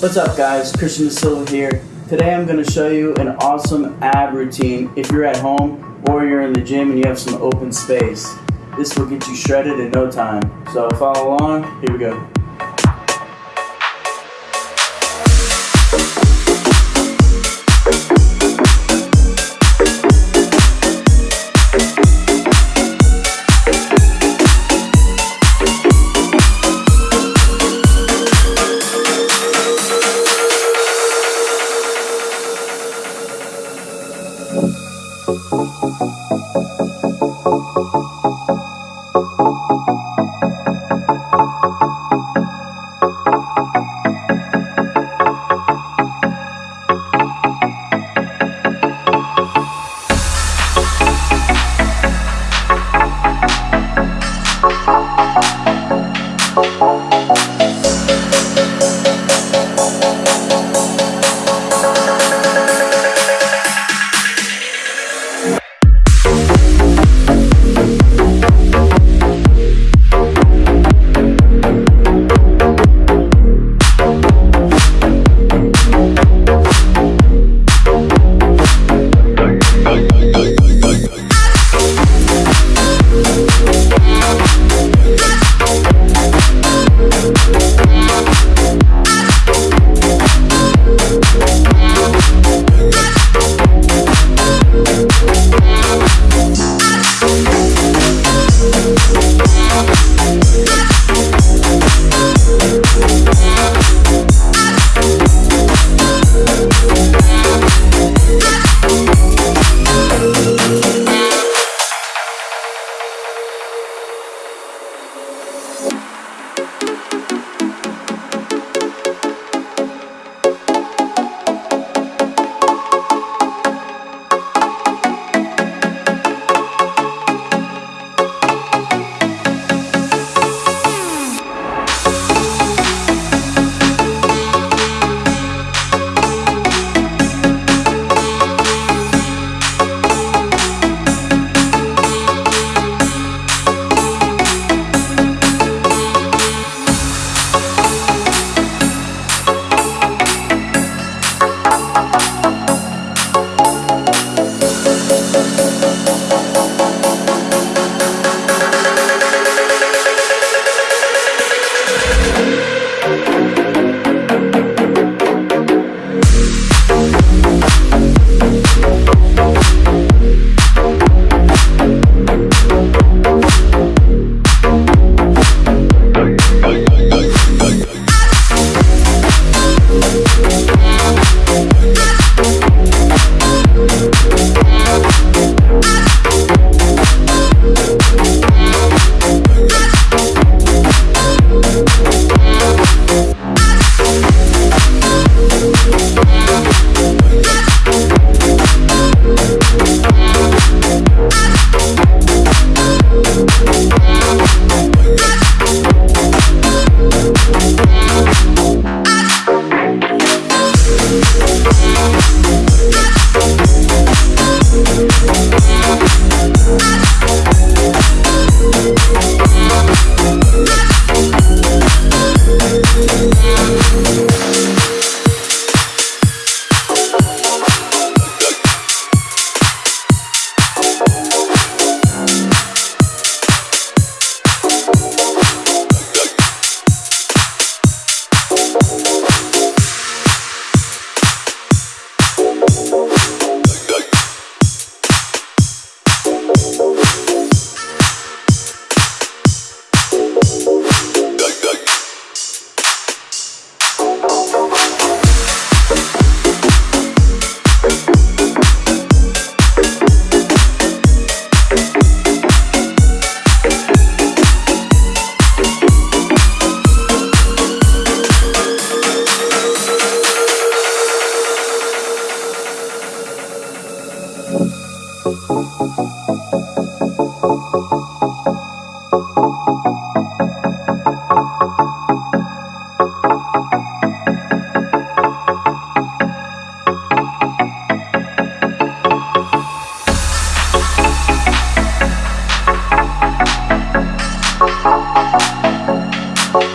What's up guys, Christian Silva here. Today I'm going to show you an awesome ab routine if you're at home or you're in the gym and you have some open space. This will get you shredded in no time. So follow along, here we go. Bye.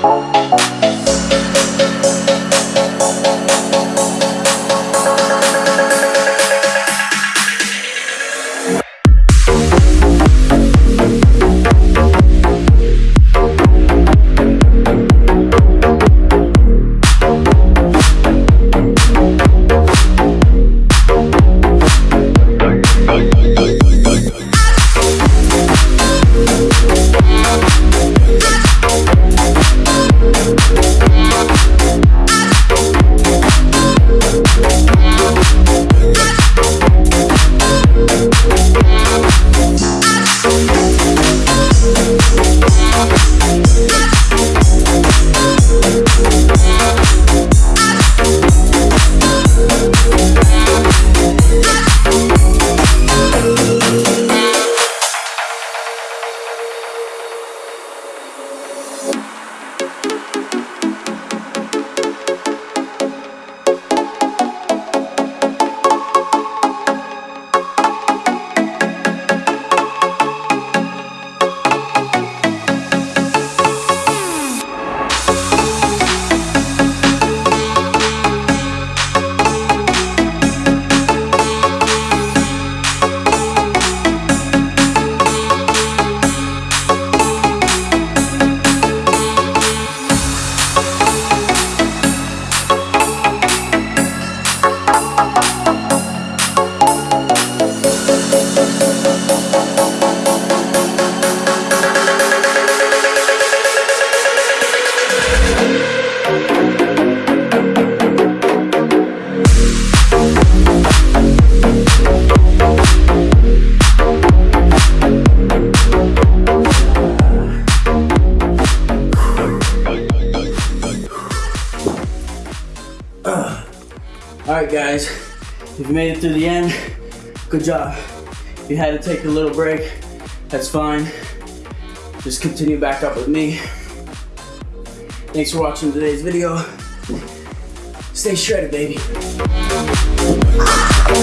Música All right, guys, if you made it through the end, good job. If you had to take a little break, that's fine. Just continue back up with me. Thanks for watching today's video. Stay shredded, baby. Ah!